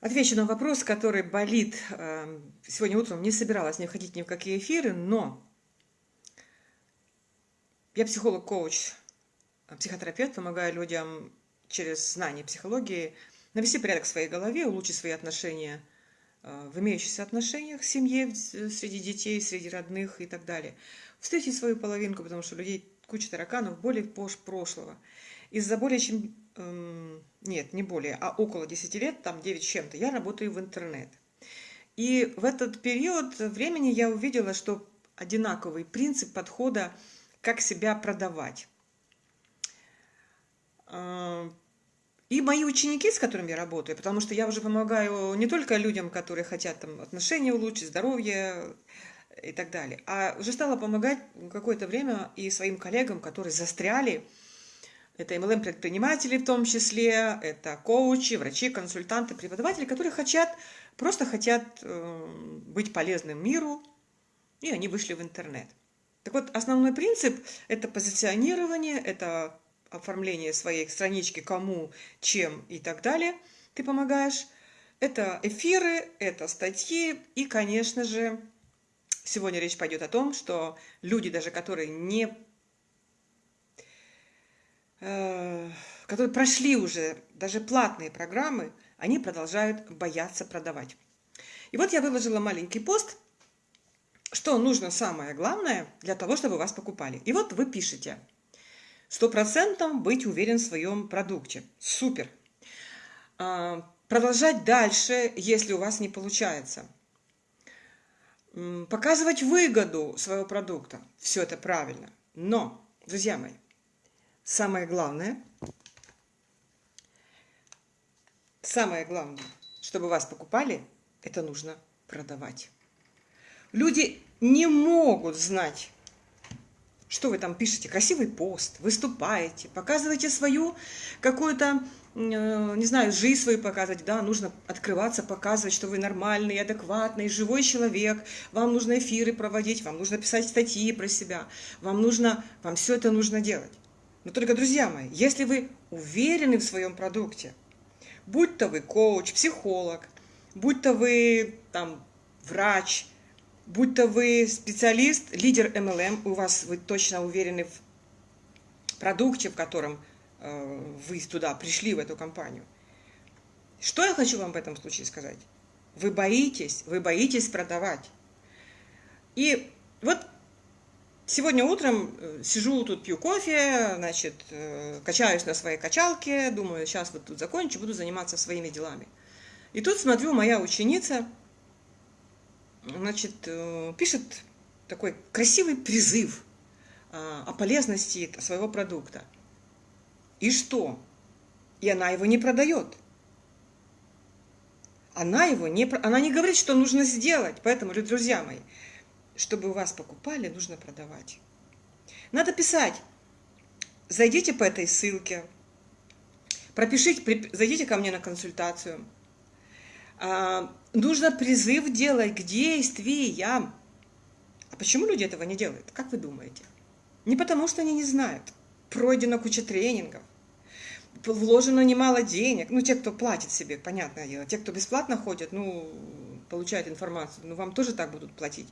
Отвечу на вопрос, который болит. Эм, сегодня утром не собиралась не входить ни в какие эфиры, но я психолог-коуч, психотерапевт, помогаю людям через знание психологии навести порядок в своей голове, улучшить свои отношения э, в имеющихся отношениях в семье, среди детей, среди родных и так далее. Встретить свою половинку, потому что у людей куча тараканов, более прошлого. Из-за более чем нет, не более, а около 10 лет, там 9 с чем-то, я работаю в интернет. И в этот период времени я увидела, что одинаковый принцип подхода, как себя продавать. Э, и мои ученики, с которыми я работаю, потому что я уже помогаю не только людям, которые хотят там, отношения улучшить, здоровье и так далее, а уже стала помогать какое-то время и своим коллегам, которые застряли это MLM-предприниматели в том числе, это коучи, врачи, консультанты, преподаватели, которые хотят, просто хотят э, быть полезным миру, и они вышли в интернет. Так вот, основной принцип – это позиционирование, это оформление своей странички, кому, чем и так далее ты помогаешь. Это эфиры, это статьи и, конечно же, сегодня речь пойдет о том, что люди, даже которые не которые прошли уже даже платные программы, они продолжают бояться продавать. И вот я выложила маленький пост, что нужно самое главное для того, чтобы вас покупали. И вот вы пишете, сто процентов быть уверен в своем продукте. Супер. А, продолжать дальше, если у вас не получается. Показывать выгоду своего продукта. Все это правильно. Но, друзья мои, самое главное, самое главное, чтобы вас покупали, это нужно продавать. Люди не могут знать, что вы там пишете, красивый пост, выступаете, показываете свою какую-то, э, не знаю, жизнь свою показывать, да, нужно открываться, показывать, что вы нормальный, адекватный, живой человек, вам нужно эфиры проводить, вам нужно писать статьи про себя, вам нужно, вам все это нужно делать. Но только, друзья мои, если вы уверены в своем продукте, будь то вы коуч, психолог, будь то вы там врач, будь то вы специалист, лидер MLM, у вас вы точно уверены в продукте, в котором э, вы туда пришли, в эту компанию. Что я хочу вам в этом случае сказать? Вы боитесь, вы боитесь продавать. И вот Сегодня утром э, сижу тут, пью кофе, значит, э, качаюсь на своей качалке, думаю, сейчас вот тут закончу, буду заниматься своими делами. И тут смотрю, моя ученица, значит, э, пишет такой красивый призыв о полезности своего продукта. И что? И она его не продает. Она его не, она не говорит, что нужно сделать. Поэтому, друзья мои, чтобы вас покупали, нужно продавать. Надо писать. Зайдите по этой ссылке, пропишите, зайдите ко мне на консультацию. А, нужно призыв делать к действиям. А почему люди этого не делают? Как вы думаете? Не потому, что они не знают. Пройдена куча тренингов, вложено немало денег. Ну, те, кто платит себе, понятное дело. Те, кто бесплатно ходят, ну, получают информацию, ну, вам тоже так будут платить.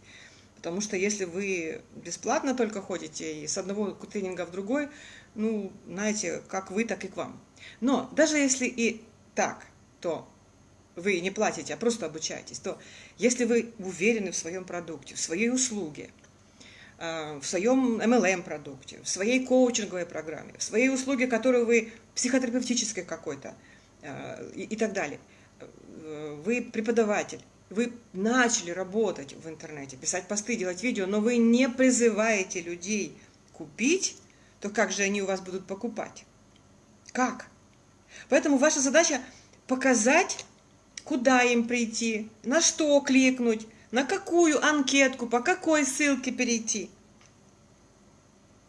Потому что если вы бесплатно только ходите и с одного тренинга в другой, ну, знаете, как вы, так и к вам. Но даже если и так, то вы не платите, а просто обучаетесь, то если вы уверены в своем продукте, в своей услуге, э, в своем MLM-продукте, в своей коучинговой программе, в своей услуге, которую вы психотерапевтической какой-то э, и, и так далее, э, вы преподаватель, вы начали работать в интернете, писать посты, делать видео, но вы не призываете людей купить, то как же они у вас будут покупать? Как? Поэтому ваша задача показать, куда им прийти, на что кликнуть, на какую анкетку, по какой ссылке перейти.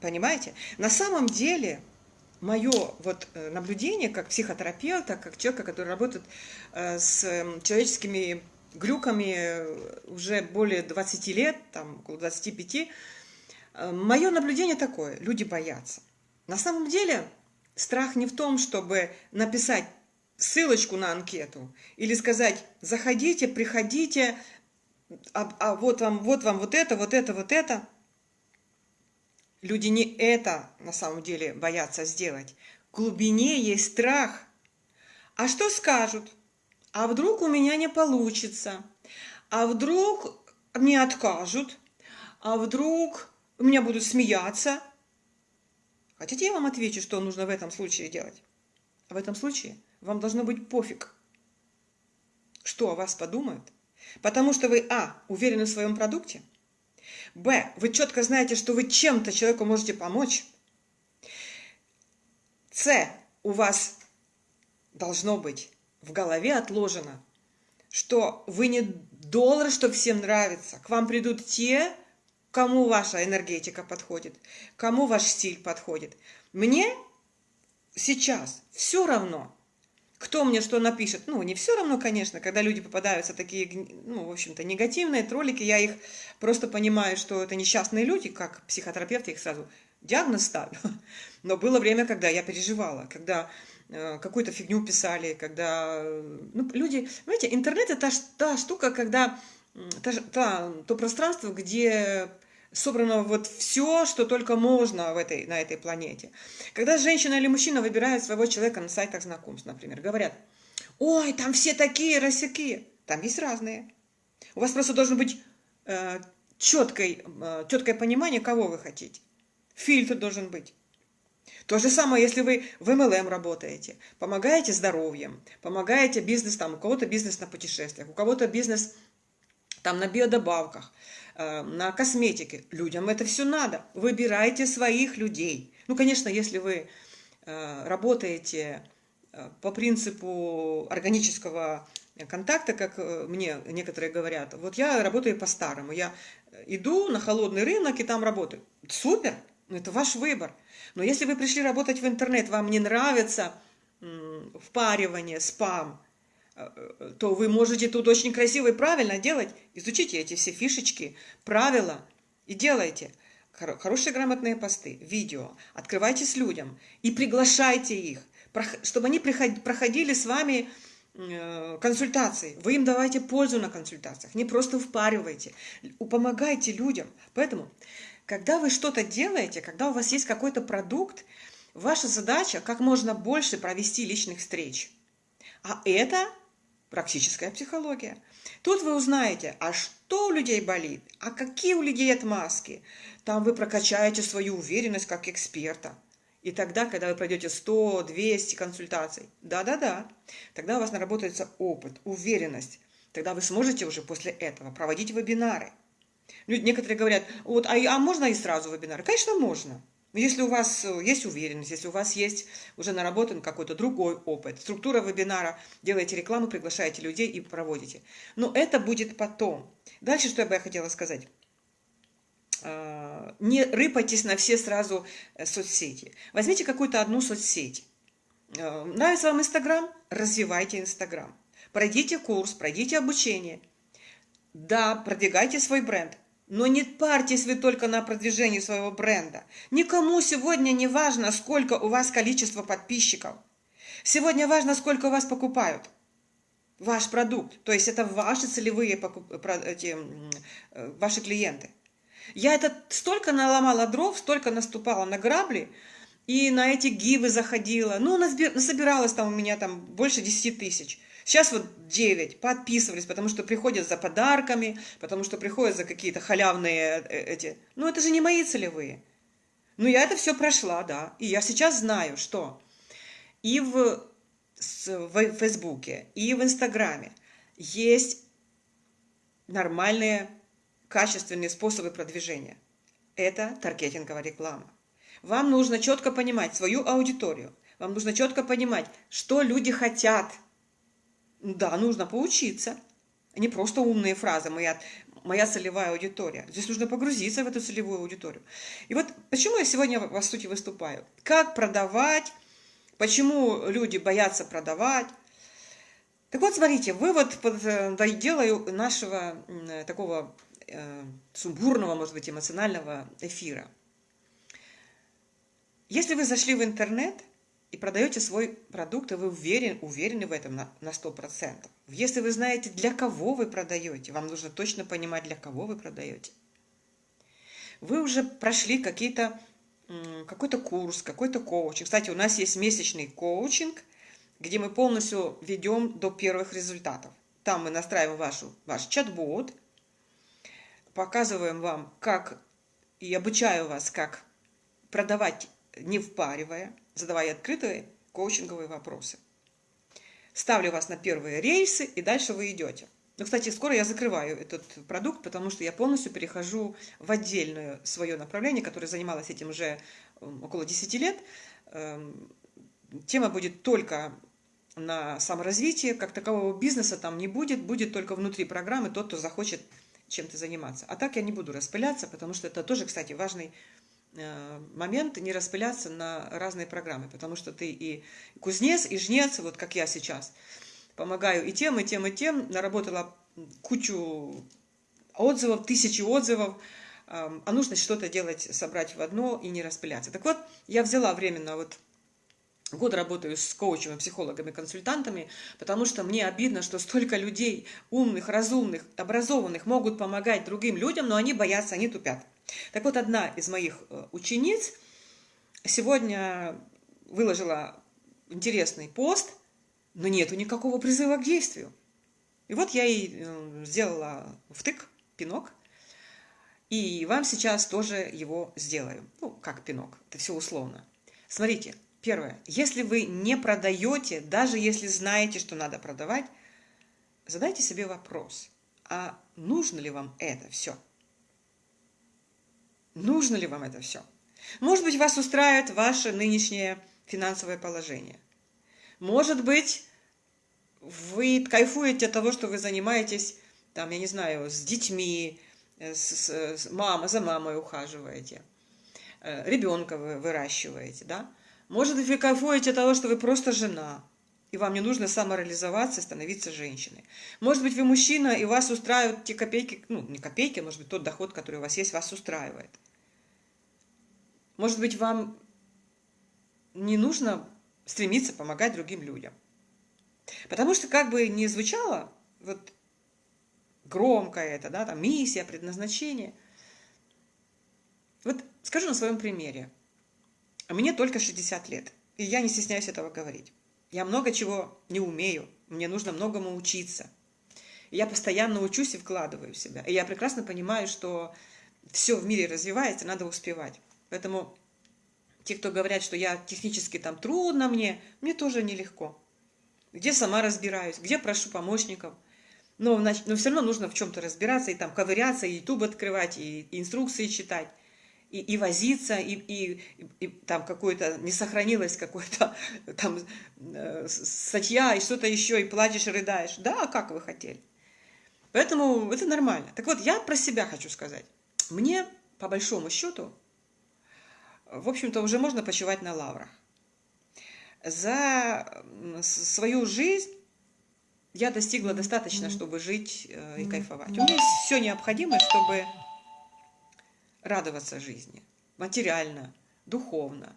Понимаете? На самом деле, мое вот э, наблюдение как психотерапевта, как человека, который работает э, с эм, человеческими глюками уже более 20 лет, там около 25, э, мое наблюдение такое, люди боятся. На самом деле страх не в том, чтобы написать ссылочку на анкету или сказать, заходите, приходите, а, а вот вам, вот вам вот это, вот это, вот это. Люди не это на самом деле боятся сделать. В глубине есть страх. А что скажут? А вдруг у меня не получится? А вдруг мне откажут? А вдруг у меня будут смеяться? Хотите, я вам отвечу, что нужно в этом случае делать? В этом случае вам должно быть пофиг, что о вас подумают, потому что вы, а, уверены в своем продукте, б, вы четко знаете, что вы чем-то человеку можете помочь, с, у вас должно быть в голове отложено, что вы не доллар, что всем нравится. К вам придут те, кому ваша энергетика подходит, кому ваш стиль подходит. Мне сейчас все равно, кто мне что напишет. Ну, не все равно, конечно, когда люди попадаются такие, ну, в общем-то, негативные троллики, я их просто понимаю, что это несчастные люди, как психотерапевт, я их сразу диагноз ставлю. Но было время, когда я переживала, когда какую-то фигню писали, когда... Ну, люди... Знаете, интернет – это та, штука, когда... Та, та, то пространство, где собрано вот все, что только можно в этой, на этой планете. Когда женщина или мужчина выбирают своего человека на сайтах знакомств, например, говорят, ой, там все такие, рассякие. Там есть разные. У вас просто должен быть э, четкое, э, четкое понимание, кого вы хотите. Фильтр должен быть. То же самое, если вы в MLM работаете, помогаете здоровьем, помогаете бизнес, там, у кого-то бизнес на путешествиях, у кого-то бизнес там на биодобавках, Э, на косметике. Людям это все надо. Выбирайте своих людей. Ну, конечно, если вы э, работаете э, по принципу органического контакта, как мне некоторые говорят, вот я работаю по-старому, я иду на холодный рынок и там работаю. Супер, это ваш выбор. Но если вы пришли работать в интернет, вам не нравится впаривание, спам, то вы можете тут очень красиво и правильно делать. Изучите эти все фишечки, правила и делайте. Хорошие грамотные посты, видео. Открывайтесь людям и приглашайте их, чтобы они проходили с вами э, консультации. Вы им давайте пользу на консультациях, не просто впаривайте. Помогайте людям. Поэтому, когда вы что-то делаете, когда у вас есть какой-то продукт, ваша задача как можно больше провести личных встреч. А это практическая психология. Тут вы узнаете, а что у людей болит, а какие у людей отмазки. Там вы прокачаете свою уверенность как эксперта. И тогда, когда вы пройдете 100-200 консультаций, да-да-да, тогда у вас наработается опыт, уверенность. Тогда вы сможете уже после этого проводить вебинары. Люди, некоторые говорят, вот, а, а можно и сразу вебинары? Конечно, можно. Если у вас э, есть уверенность, если у вас есть уже наработан какой-то другой опыт, структура вебинара, делаете рекламу, приглашаете людей и проводите. Но это будет потом. Дальше, что я бы хотела сказать. А, не рыпайтесь на все сразу э, соцсети. Возьмите какую-то одну соцсеть. Э, нравится вам Инстаграм? Развивайте Инстаграм. Пройдите курс, пройдите обучение. Да, продвигайте свой бренд. Но не парьтесь вы только на продвижении своего бренда. Никому сегодня не важно, сколько у вас количество подписчиков. Сегодня важно, сколько у вас покупают. Ваш продукт. То есть это ваши целевые эти, э, ваши клиенты. Я это столько наломала дров, столько наступала на грабли, и на эти гивы заходила. Ну, насобиралось там у меня там больше 10 тысяч. Сейчас вот 9 подписывались, потому что приходят за подарками, потому что приходят за какие-то халявные э, эти... Ну, это же не мои целевые. Ну, я это все прошла, да. И я сейчас знаю, что и в, в Фейсбуке, и в Инстаграме есть нормальные, качественные способы продвижения. Это таргетинговая реклама. Вам нужно четко понимать свою аудиторию. Вам нужно четко понимать, что люди хотят – да, нужно поучиться. Не просто умные фразы, моя, моя целевая аудитория. Здесь нужно погрузиться в эту целевую аудиторию. И вот почему я сегодня, по сути, выступаю. Как продавать, почему люди боятся продавать. Так вот, смотрите, вывод под э, делаю нашего такого э, сумбурного, может быть, эмоционального эфира. Если вы зашли в интернет, и продаете свой продукт, и вы уверен, уверены в этом на, на 100%. Если вы знаете, для кого вы продаете, вам нужно точно понимать, для кого вы продаете. Вы уже прошли какой-то курс, какой-то коучинг. Кстати, у нас есть месячный коучинг, где мы полностью ведем до первых результатов. Там мы настраиваем вашу, ваш чат-бот, показываем вам, как и обучаю вас, как продавать не впаривая, задавая открытые коучинговые вопросы. Ставлю вас на первые рейсы, и дальше вы идете. Ну, кстати, скоро я закрываю этот продукт, потому что я полностью перехожу в отдельное свое направление, которое занималось этим уже около 10 лет. Эм, тема будет только на саморазвитие, как такового бизнеса там не будет, будет только внутри программы тот, кто захочет чем-то заниматься. А так я не буду распыляться, потому что это тоже, кстати, важный момент не распыляться на разные программы, потому что ты и кузнец, и жнец, вот как я сейчас – помогаю и тем, и тем, и тем. Наработала кучу отзывов, тысячи отзывов. А нужно что-то делать, собрать в одно и не распыляться. Так вот, я взяла временно вот Год работаю с коучами, психологами, консультантами, потому что мне обидно, что столько людей, умных, разумных, образованных, могут помогать другим людям, но они боятся, они тупят. Так вот, одна из моих э, учениц сегодня выложила интересный пост – но нету никакого призыва к действию. И вот я и э, сделала втык, пинок, и вам сейчас тоже его сделаю. Ну, как пинок, это все условно. Смотрите, первое, если вы не продаете, даже если знаете, что надо продавать, задайте себе вопрос, а нужно ли вам это все? Нужно ли вам это все? Может быть, вас устраивает ваше нынешнее финансовое положение. Может быть, вы кайфуете от того, что вы занимаетесь, там, я не знаю, с детьми, э, с, с мама, за мамой ухаживаете, э, ребенка вы выращиваете, да? Может быть, вы кайфуете от того, что вы просто жена, и вам не нужно самореализоваться становиться женщиной. Может быть, вы мужчина, и вас устраивают те копейки, ну, не копейки, а может быть, тот доход, который у вас есть, вас устраивает. Может быть, вам не нужно стремиться помогать другим людям. Потому что как бы не звучало вот громко это, да, там миссия, предназначение. Вот скажу на своем примере. Мне только 60 лет, и я не стесняюсь этого говорить. Я много чего не умею, мне нужно многому учиться. я постоянно учусь и вкладываю в себя. И я прекрасно понимаю, что все в мире развивается, надо успевать. Поэтому те, кто говорят, что я технически там трудно мне, мне тоже нелегко где сама разбираюсь, где прошу помощников. Но, но все равно нужно в чем-то разбираться, и там ковыряться, и YouTube открывать, и, инструкции читать, и, и возиться, и, и, и там какое-то, не сохранилось какое-то там э, статья, и что-то еще, и плачешь, и рыдаешь. Да, как вы хотели. Поэтому это нормально. Так вот, я про себя хочу сказать. Мне, по большому счету, в общем-то, уже можно почивать на лаврах за свою жизнь я достигла достаточно, чтобы жить э, и кайфовать. У меня есть все необходимое, чтобы радоваться жизни. Материально, духовно.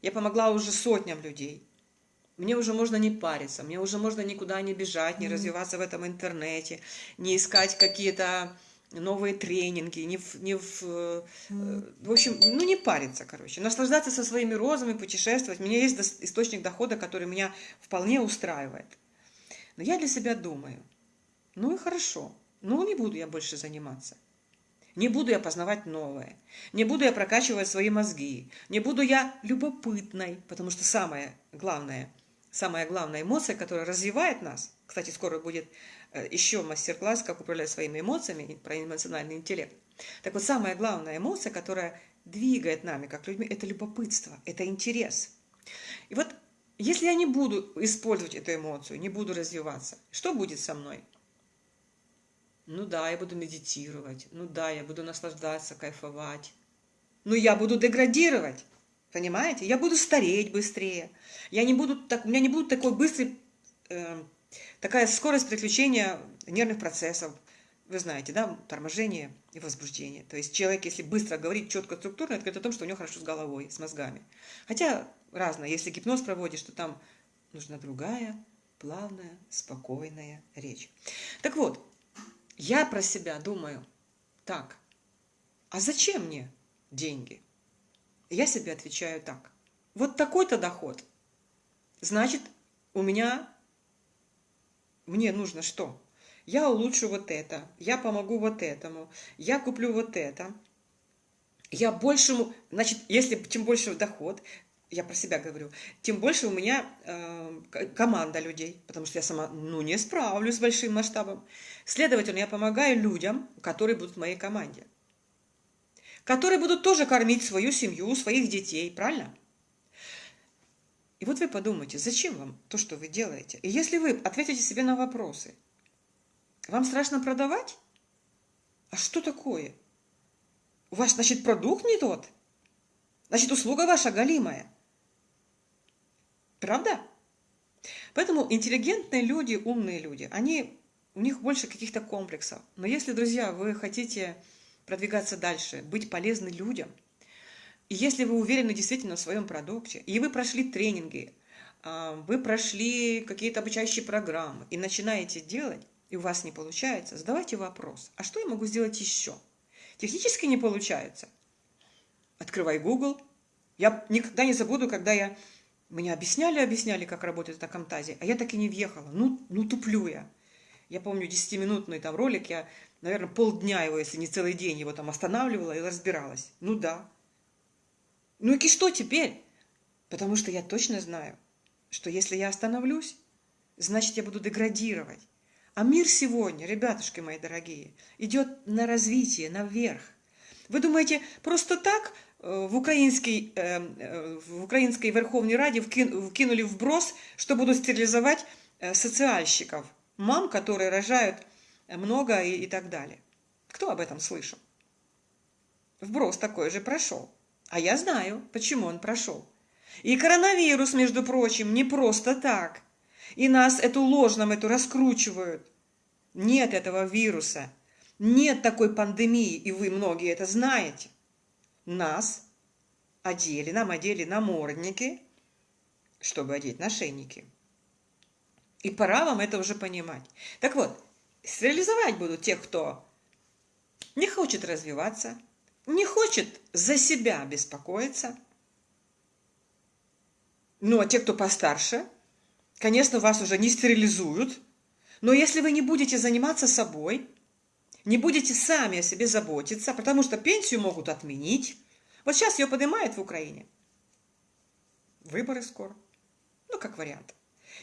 Я помогла уже сотням людей. Мне уже можно не париться, мне уже можно никуда не бежать, не развиваться в этом интернете, не искать какие-то новые тренинги, не в, не в, э, в общем, ну не париться, короче, наслаждаться со своими розами, путешествовать. У меня есть источник дохода, который меня вполне устраивает. Но я для себя думаю, ну и хорошо, ну не буду я больше заниматься. Не буду я познавать новое, не буду я прокачивать свои мозги, не буду я любопытной, потому что самое главное, самая главная эмоция, которая развивает нас, кстати, скоро будет Э, еще мастер-класс, как управлять своими эмоциями, про эмоциональный интеллект. Так вот, самая главная эмоция, которая двигает нами, как людьми, это любопытство, это интерес. И вот если я не буду использовать эту эмоцию, не буду развиваться, что будет со мной? Ну да, я буду медитировать, ну да, я буду наслаждаться, кайфовать. Но я буду деградировать, понимаете? Я буду стареть быстрее. Я не буду так, у меня не будет такой быстрый э, Такая скорость приключения нервных процессов, вы знаете, да, торможение и возбуждение. То есть человек, если быстро говорит четко, структурно, это говорит о том, что у него хорошо с головой, с мозгами. Хотя разное. Если гипноз проводишь, то там нужна другая, плавная, спокойная речь. Так вот, я про себя думаю, так, а зачем мне деньги? Я себе отвечаю так. Вот такой-то доход. Значит, у меня, мне нужно что? Я улучшу вот это, я помогу вот этому, я куплю вот это. Я большему, значит, если чем больше доход, я про себя говорю, тем больше у меня э, команда людей, потому что я сама, ну, не справлюсь с большим масштабом. Следовательно, я помогаю людям, которые будут в моей команде которые будут тоже кормить свою семью, своих детей, правильно? И вот вы подумайте, зачем вам то, что вы делаете? И если вы ответите себе на вопросы, вам страшно продавать? А что такое? У вас, значит, продукт не тот? Значит, услуга ваша галимая. Правда? Поэтому интеллигентные люди, умные люди, они, у них больше каких-то комплексов. Но если, друзья, вы хотите продвигаться дальше, быть полезны людям. И если вы уверены действительно в своем продукте, и вы прошли тренинги, а, вы прошли какие-то обучающие программы и начинаете делать, и у вас не получается, задавайте вопрос, а что я могу сделать еще? Технически не получается. Открывай Google. Я никогда не забуду, когда я... Мне объясняли, объясняли, как работает эта Камтазия, а я так и не въехала. Ну, ну туплю я. Я помню 10-минутный там ролик, я наверное, полдня его, если не целый день, его там останавливала и разбиралась. Ну да. Ну и что теперь? Потому что я точно знаю, что если я остановлюсь, значит, я буду деградировать. А мир сегодня, ребятушки мои дорогие, идет на развитие, наверх. Вы думаете, просто так в, украинский, э, э, в Украинской Верховной Раде вкинули вброс, что будут стерилизовать социальщиков, мам, которые рожают много и, и так далее. Кто об этом слышал? Вброс такой же прошел. А я знаю, почему он прошел. И коронавирус, между прочим, не просто так. И нас эту ложь нам эту раскручивают. Нет этого вируса. Нет такой пандемии, и вы многие это знаете. Нас одели, нам одели намордники, чтобы одеть нашейники. И пора вам это уже понимать. Так вот, стерилизовать будут тех, кто не хочет развиваться, не хочет за себя беспокоиться. Ну, а те, кто постарше, конечно, вас уже не стерилизуют. Но если вы не будете заниматься собой, не будете сами о себе заботиться, потому что пенсию могут отменить. Вот сейчас ее поднимают в Украине. Выборы скоро. Ну, как вариант.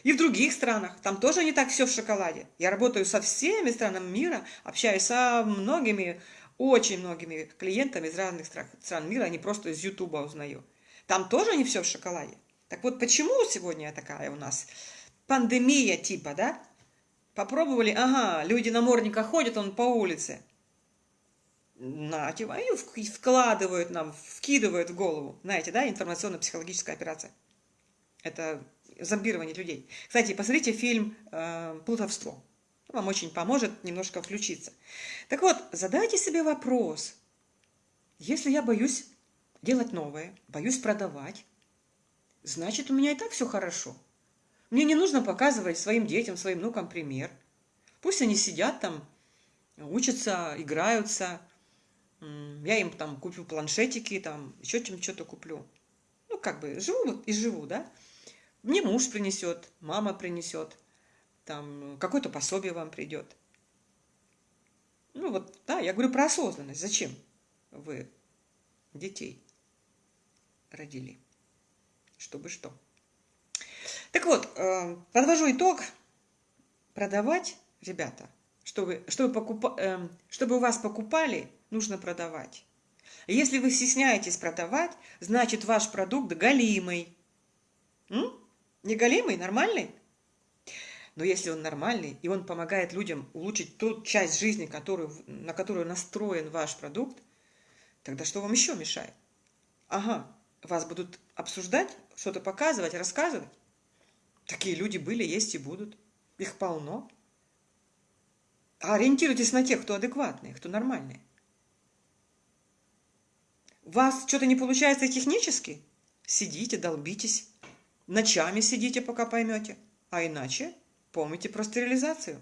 И в других странах. Там тоже не так все в шоколаде. Я работаю со всеми странами мира, общаюсь со многими, очень многими клиентами из разных стран мира, они просто из Ютуба узнаю. Там тоже не все в шоколаде. Так вот, почему сегодня такая у нас пандемия типа, да? Попробовали, ага, люди на морниках ходят, он по улице. На, типа, и вкладывают нам, вкидывают в голову. Знаете, да, информационно-психологическая операция. Это зомбирование людей. Кстати, посмотрите фильм э, «Плутовство». Вам очень поможет немножко включиться. Так вот, задайте себе вопрос. Если я боюсь делать новое, боюсь продавать, значит, у меня и так все хорошо. Мне не нужно показывать своим детям, своим внукам пример. Пусть они сидят там, учатся, играются. Я им там куплю планшетики, там еще чем что-то куплю. Ну, как бы живу и живу, да? Мне муж принесет, мама принесет, там какое-то пособие вам придет. Ну вот, да, я говорю про осознанность. Зачем вы детей родили? Чтобы что? Так вот, э, подвожу итог. Продавать, ребята, чтобы, чтобы, покуп... Э, чтобы у вас покупали, нужно продавать. Если вы стесняетесь продавать, значит ваш продукт галимый. М? Неголимый, нормальный? Но если он нормальный, и он помогает людям улучшить ту часть жизни, которую, на которую настроен ваш продукт, тогда что вам еще мешает? Ага, вас будут обсуждать, что-то показывать, рассказывать. Такие люди были, есть и будут. Их полно. А ориентируйтесь на тех, кто адекватные, кто нормальные. У вас что-то не получается технически? сидите, долбитесь, ночами сидите, пока поймете. А иначе помните про стерилизацию.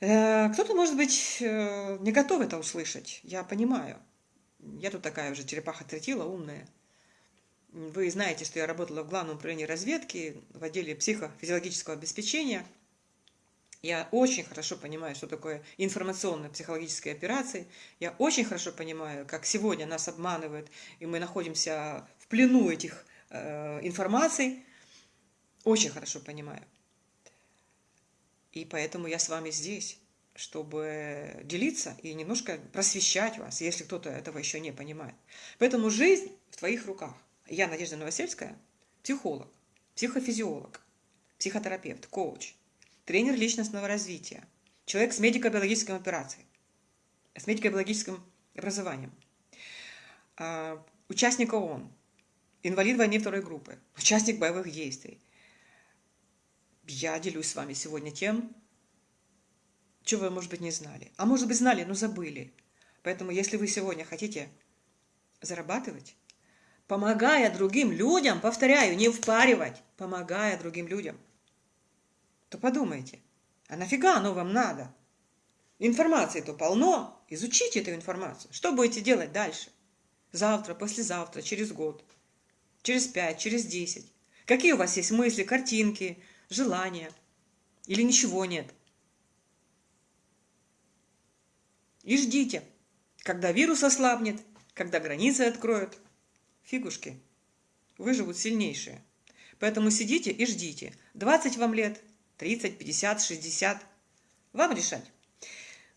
Э, кто-то, может быть, э, не готов это услышать, я понимаю. Я тут такая уже черепаха третила, умная. Вы знаете, что я работала в Главном управлении разведки в отделе психофизиологического обеспечения. Я очень хорошо понимаю, что такое информационно-психологические операции. Я очень хорошо понимаю, как сегодня нас обманывают, и мы находимся в плену этих э, информаций. Очень хорошо понимаю. И поэтому я с вами здесь, чтобы делиться и немножко просвещать вас, если кто-то этого еще не понимает. Поэтому жизнь в твоих руках. Я Надежда Новосельская, психолог, психофизиолог, психотерапевт, коуч, тренер личностного развития, человек с медико-биологической операцией, с медико-биологическим образованием, а, участник ООН, инвалид войны второй группы, участник боевых действий. Я делюсь с вами сегодня тем, чего вы, может быть, не знали. А может быть, знали, но забыли. Поэтому, если вы сегодня хотите зарабатывать, помогая другим людям, повторяю, не впаривать, помогая другим людям, то подумайте, а нафига оно вам надо? Информации-то полно, изучите эту информацию. Что будете делать дальше? Завтра, послезавтра, через год, через пять, через десять. Какие у вас есть мысли, картинки, желания? Или ничего нет? И ждите, когда вирус ослабнет, когда границы откроют, фигушки, выживут сильнейшие. Поэтому сидите и ждите. 20 вам лет, 30, 50, 60. Вам решать.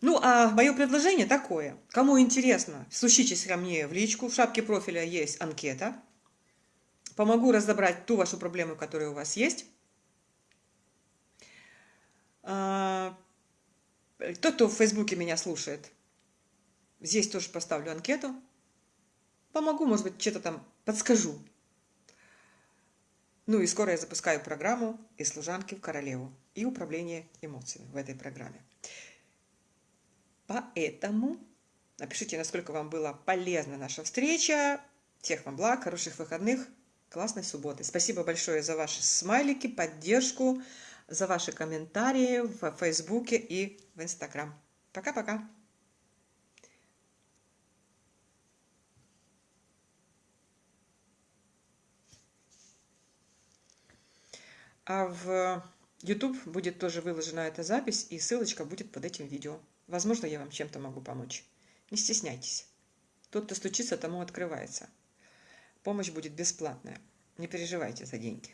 Ну, а мое предложение такое. Кому интересно, стучитесь ко мне в личку. В шапке профиля есть анкета. Помогу разобрать ту вашу проблему, которая у вас есть. А, тот, кто в Фейсбуке меня слушает, здесь тоже поставлю анкету помогу, может быть, что-то там подскажу. Ну и скоро я запускаю программу «Из служанки в королеву» и управление эмоциями в этой программе. Поэтому напишите, насколько вам была полезна наша встреча. Всех вам благ, хороших выходных, классной субботы. Спасибо большое за ваши смайлики, поддержку, за ваши комментарии в Фейсбуке и в Инстаграм. Пока-пока. А в YouTube будет тоже выложена эта запись, и ссылочка будет под этим видео. Возможно, я вам чем-то могу помочь. Не стесняйтесь. Тот, кто стучится, тому открывается. Помощь будет бесплатная. Не переживайте за деньги.